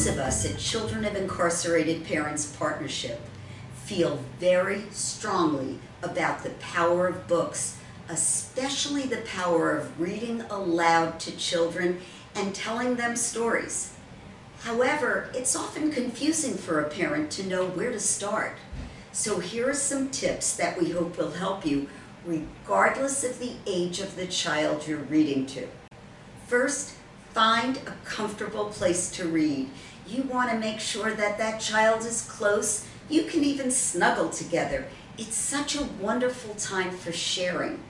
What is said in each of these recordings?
Those of us at Children of Incarcerated Parents Partnership feel very strongly about the power of books, especially the power of reading aloud to children and telling them stories. However, it's often confusing for a parent to know where to start. So here are some tips that we hope will help you regardless of the age of the child you're reading to. First, find a comfortable place to read. You want to make sure that that child is close. You can even snuggle together. It's such a wonderful time for sharing.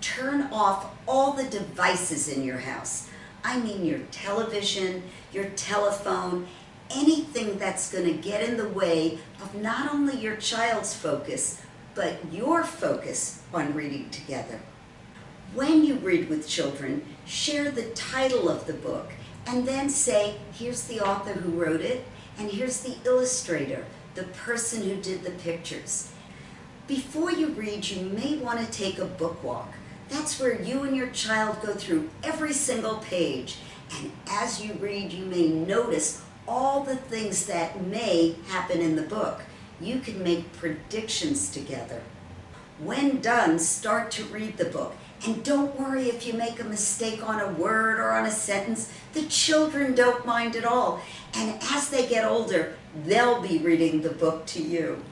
Turn off all the devices in your house. I mean your television, your telephone, anything that's going to get in the way of not only your child's focus, but your focus on reading together. When you read with children, share the title of the book and then say, here's the author who wrote it, and here's the illustrator, the person who did the pictures. Before you read, you may want to take a book walk. That's where you and your child go through every single page. And as you read, you may notice all the things that may happen in the book. You can make predictions together. When done, start to read the book. And don't worry if you make a mistake on a word or on a sentence. The children don't mind at all. And as they get older, they'll be reading the book to you.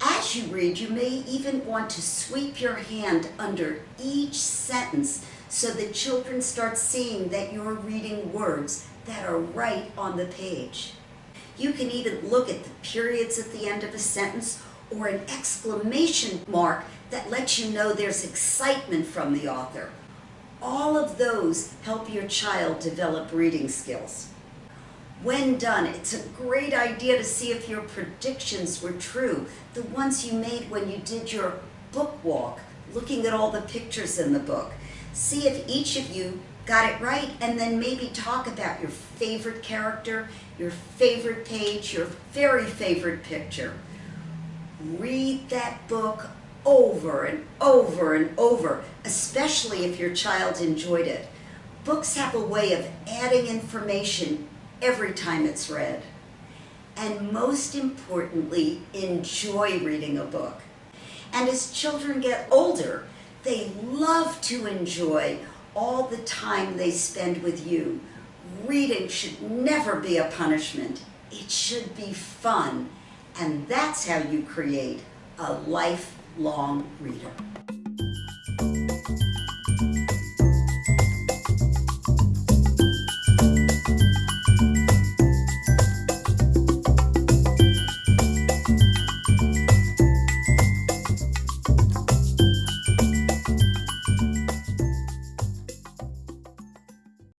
As you read, you may even want to sweep your hand under each sentence so the children start seeing that you're reading words that are right on the page. You can even look at the periods at the end of a sentence or an exclamation mark that lets you know there's excitement from the author. All of those help your child develop reading skills. When done, it's a great idea to see if your predictions were true, the ones you made when you did your book walk, looking at all the pictures in the book. See if each of you got it right and then maybe talk about your favorite character, your favorite page, your very favorite picture. Read that book over and over and over, especially if your child enjoyed it. Books have a way of adding information every time it's read. And most importantly, enjoy reading a book. And as children get older, they love to enjoy all the time they spend with you. Reading should never be a punishment. It should be fun. And that's how you create a lifelong reader.